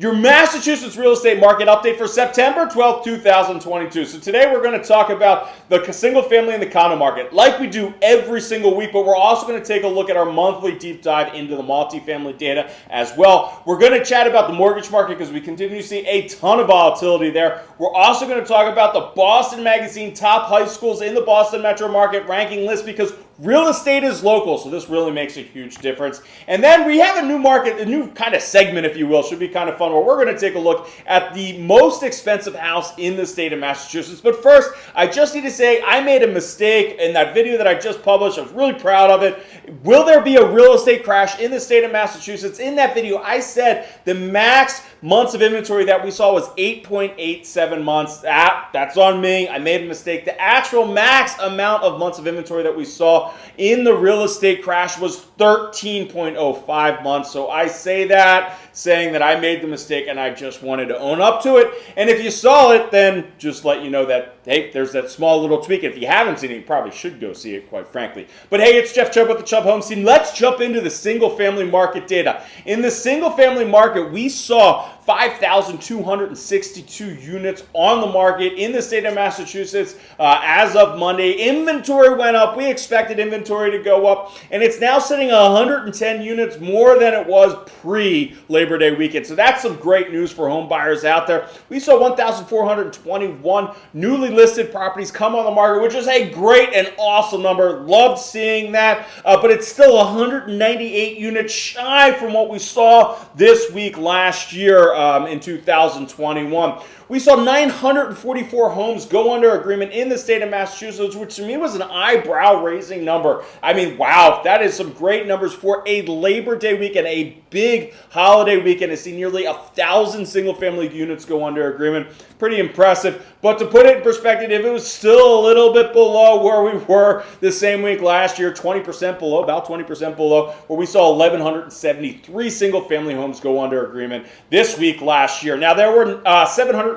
your Massachusetts real estate market update for September 12, 2022. So today we're going to talk about the single family and the condo market like we do every single week, but we're also going to take a look at our monthly deep dive into the multifamily data as well. We're going to chat about the mortgage market because we continue to see a ton of volatility there. We're also going to talk about the Boston Magazine top high schools in the Boston metro market ranking list because Real estate is local, so this really makes a huge difference. And then we have a new market, a new kind of segment, if you will, should be kind of fun, where we're going to take a look at the most expensive house in the state of Massachusetts. But first, I just need to say I made a mistake in that video that I just published. I was really proud of it. Will there be a real estate crash in the state of Massachusetts? In that video, I said the max months of inventory that we saw was 8.87 months. That, that's on me. I made a mistake. The actual max amount of months of inventory that we saw in the real estate crash was 13.05 months. So I say that saying that I made the mistake and I just wanted to own up to it. And if you saw it, then just let you know that, hey, there's that small little tweak. If you haven't seen it, you probably should go see it, quite frankly. But hey, it's Jeff Chubb with the Chubb Home Team. Let's jump into the single family market data. In the single family market, we saw 5,262 units on the market in the state of Massachusetts uh, as of Monday. Inventory went up. We expected inventory to go up, and it's now sitting 110 units more than it was pre Labor Day weekend. So that's some great news for home buyers out there. We saw 1,421 newly listed properties come on the market, which is a great and awesome number. Loved seeing that, uh, but it's still 198 units shy from what we saw this week last year um, in 2021. We saw 944 homes go under agreement in the state of Massachusetts, which to me was an eyebrow raising number. I mean, wow, that is some great numbers for a Labor Day weekend, a big holiday weekend to see nearly a thousand single family units go under agreement. Pretty impressive. But to put it in perspective, it was still a little bit below where we were the same week last year, 20% below, about 20% below, where we saw 1,173 single family homes go under agreement this week last year. Now, there were uh,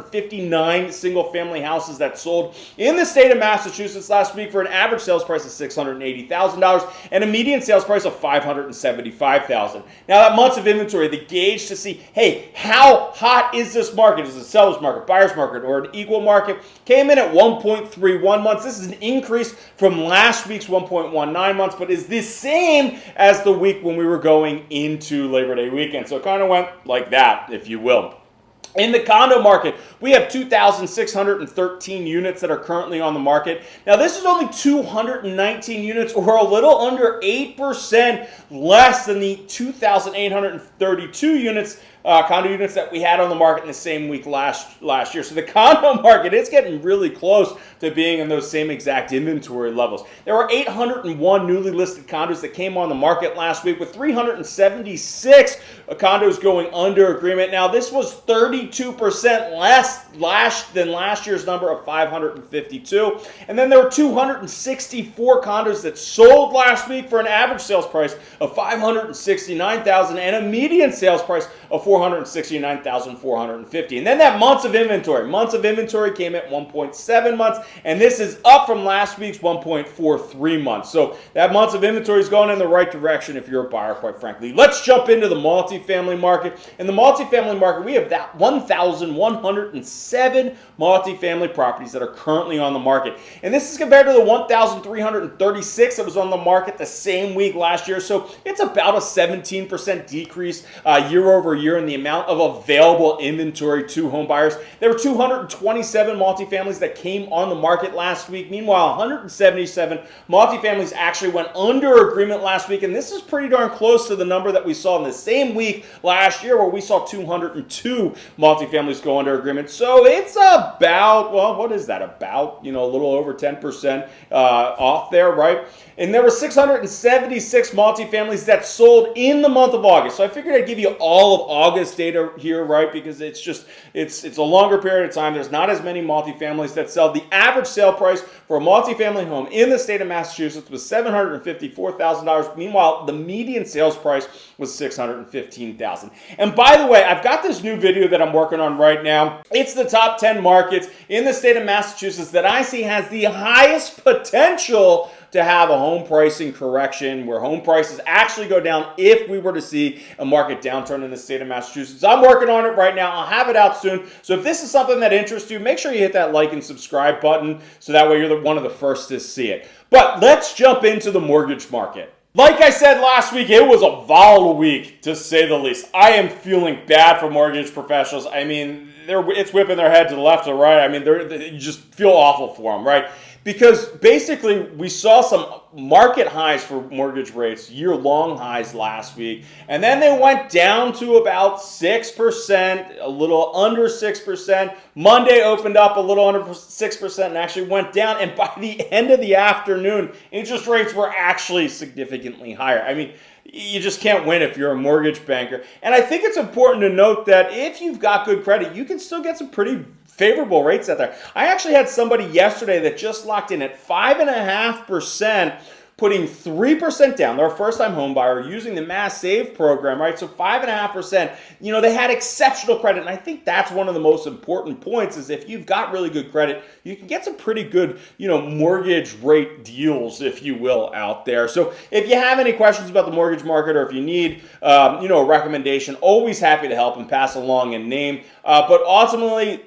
759 single family houses that sold in the state of Massachusetts last week for an average sales price of $680,000 and a median sales price of $575,000. Now, that months of inventory, the gauge to see, hey, how hot is this market? Is it a seller's market, buyer's market, or an equal market? Came in at 1.31 months. This is an increase from last week's 1.19 months, but is the same as the week when we were going into Labor Day weekend. So it kind of went like that, if you will. In the condo market, we have 2,613 units that are currently on the market. Now, this is only 219 units or a little under 8% less than the 2,832 units uh, condo units that we had on the market in the same week last last year. So the condo market, is getting really close to being in those same exact inventory levels. There were 801 newly listed condos that came on the market last week with 376 condos going under agreement. Now, this was 32% less last than last year's number of 552. And then there were 264 condos that sold last week for an average sales price of 569,000 and a median sales price of 469,450. And then that months of inventory. Months of inventory came at 1.7 months, and this is up from last week's 1.43 months. So that months of inventory is going in the right direction if you're a buyer, quite frankly. Let's jump into the multifamily market. In the multifamily market, we have that 1,107 multifamily properties that are currently on the market. And this is compared to the 1,336 that was on the market the same week last year. So it's about a 17% decrease uh, year over year in the amount of available inventory to home buyers. There were 227 multifamilies that came on the market last week. Meanwhile, 177 multifamilies actually went under agreement last week. And this is pretty darn close to the number that we saw in the same week last year where we saw 202 multifamilies go under agreement. So it's about, well, what is that? About, you know, a little over 10% uh, off there, right? And there were 676 multifamilies that sold in the month of August. So I figured I'd give you all of August data here, right? Because it's just, it's, it's a longer period of time. There's not as many multifamilies that sell. The average sale price for a multifamily home in the state of Massachusetts was $754,000. Meanwhile, the median sales price was 615,000. And by the way, I've got this new video that I'm working on right now. It's the top 10 markets in the state of Massachusetts that I see has the highest potential to have a home pricing correction where home prices actually go down if we were to see a market downturn in the state of Massachusetts. I'm working on it right now. I'll have it out soon. So if this is something that interests you, make sure you hit that like and subscribe button so that way you're the, one of the first to see it. But let's jump into the mortgage market. Like I said last week, it was a volatile week to say the least. I am feeling bad for mortgage professionals. I mean, they're it's whipping their head to the left or right. I mean, they, you just feel awful for them, right? Because basically we saw some market highs for mortgage rates, year long highs last week, and then they went down to about 6%, a little under 6%. Monday opened up a little under 6% and actually went down. And by the end of the afternoon, interest rates were actually significantly higher. I mean, you just can't win if you're a mortgage banker. And I think it's important to note that if you've got good credit, you can still get some pretty favorable rates out there. I actually had somebody yesterday that just locked in at 5.5% putting 3% down. They're a first-time home buyer using the Mass Save program, right? So 5.5%, you know, they had exceptional credit. And I think that's one of the most important points is if you've got really good credit, you can get some pretty good, you know, mortgage rate deals, if you will, out there. So if you have any questions about the mortgage market or if you need, um, you know, a recommendation, always happy to help and pass along a name. Uh, but ultimately,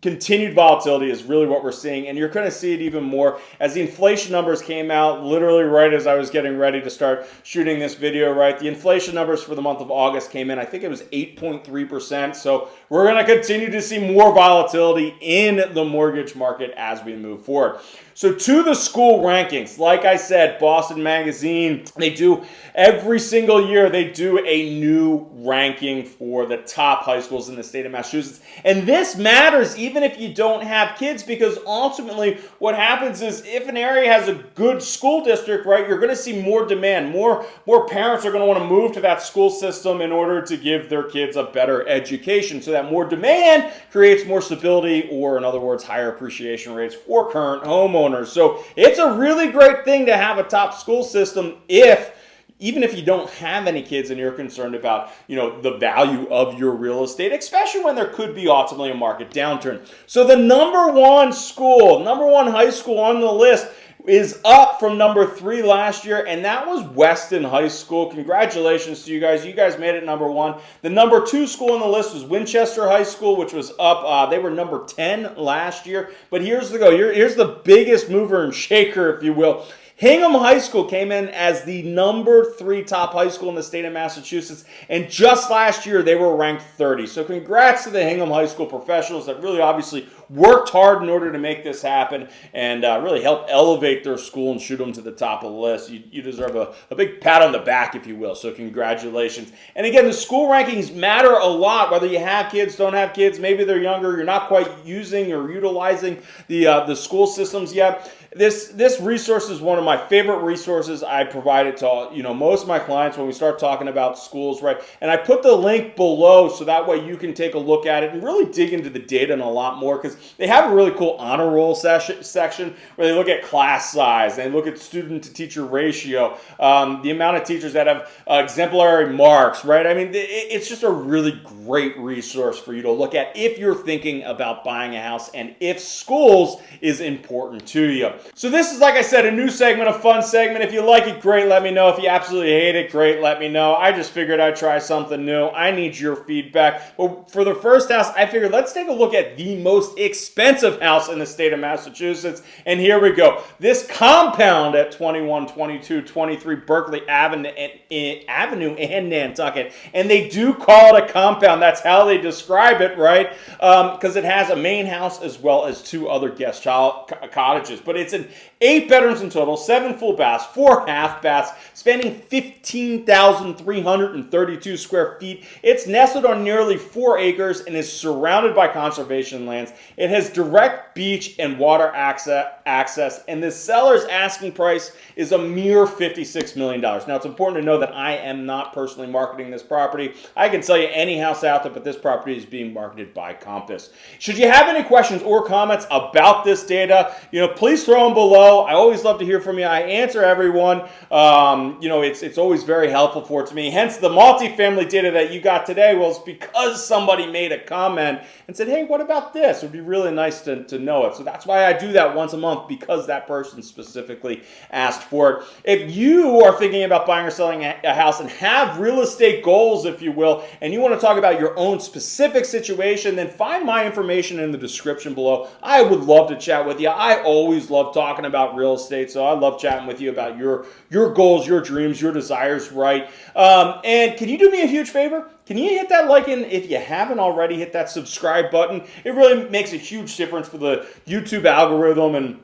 continued volatility is really what we're seeing, and you're going to see it even more as the inflation numbers came out literally right as I was getting ready to start shooting this video, right? The inflation numbers for the month of August came in, I think it was 8.3%. So we're going to continue to see more volatility in the mortgage market as we move forward. So to the school rankings, like I said, Boston Magazine, they do every single year, they do a new ranking for the top high schools in the state of Massachusetts. And this matters even if you don't have kids because ultimately what happens is if an area has a good school district, right, you're going to see more demand. More, more parents are going to want to move to that school system in order to give their kids a better education. So that more demand creates more stability or in other words, higher appreciation rates for current homeowners So it's a really great thing to have a top school system if even if you don't have any kids and you're concerned about you know the value of your real estate especially when there could be ultimately a market downturn. So the number one school number one high school on the list is up from number three last year, and that was Weston High School. Congratulations to you guys. You guys made it number one. The number two school on the list was Winchester High School, which was up. Uh, they were number 10 last year. But here's the go. Here's the biggest mover and shaker, if you will. Hingham High School came in as the number three top high school in the state of Massachusetts, and just last year they were ranked 30. So congrats to the Hingham High School professionals that really obviously worked hard in order to make this happen and uh, really help elevate their school and shoot them to the top of the list. You, you deserve a, a big pat on the back, if you will. So congratulations. And again, the school rankings matter a lot, whether you have kids, don't have kids, maybe they're younger, you're not quite using or utilizing the, uh, the school systems yet this this resource is one of my favorite resources I provide it to all, you know most of my clients when we start talking about schools, right? And I put the link below so that way you can take a look at it and really dig into the data and a lot more because they have a really cool honor roll session, section where they look at class size, they look at student to teacher ratio, um, the amount of teachers that have uh, exemplary marks, right? I mean, it, it's just a really great resource for you to look at if you're thinking about buying a house and if schools is important to you. So this is, like I said, a new segment, a fun segment. If you like it, great, let me know. If you absolutely hate it, great, let me know. I just figured I'd try something new. I need your feedback. But for the first house, I figured let's take a look at the most expensive house in the state of Massachusetts. And here we go. This compound at 21, 22, 23 Berkeley Avenue and, Avenue and Nantucket. And they do call it a compound. That's how they describe it, right? Because um, it has a main house as well as two other guest child cottages. But it's it's an eight bedrooms in total, seven full baths, four half baths, spanning 15,332 square feet. It's nestled on nearly four acres and is surrounded by conservation lands. It has direct beach and water access, and the seller's asking price is a mere $56 million. Now, it's important to know that I am not personally marketing this property. I can sell you any house out there, but this property is being marketed by Compass. Should you have any questions or comments about this data, you know, please throw them below. I always love to hear from from you. I answer everyone. Um, you know, it's it's always very helpful for to me. Hence the multifamily data that you got today was because somebody made a comment and said, hey, what about this? It would be really nice to, to know it. So that's why I do that once a month because that person specifically asked for it. If you are thinking about buying or selling a house and have real estate goals, if you will, and you want to talk about your own specific situation, then find my information in the description below. I would love to chat with you. I always love talking about real estate, so I love chatting with you about your, your goals, your dreams, your desires, right? Um, and can you do me a huge favor? Can you hit that like and if you haven't already, hit that subscribe button? It really makes a huge difference for the YouTube algorithm and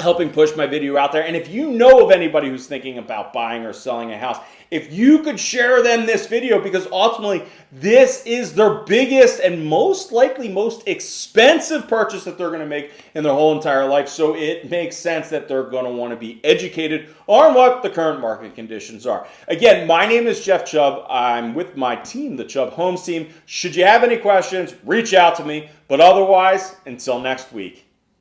helping push my video out there. And if you know of anybody who's thinking about buying or selling a house, if you could share them this video because ultimately this is their biggest and most likely most expensive purchase that they're going to make in their whole entire life. So it makes sense that they're going to want to be educated on what the current market conditions are. Again, my name is Jeff Chubb. I'm with my team, the Chubb Homes team. Should you have any questions, reach out to me. But otherwise, until next week.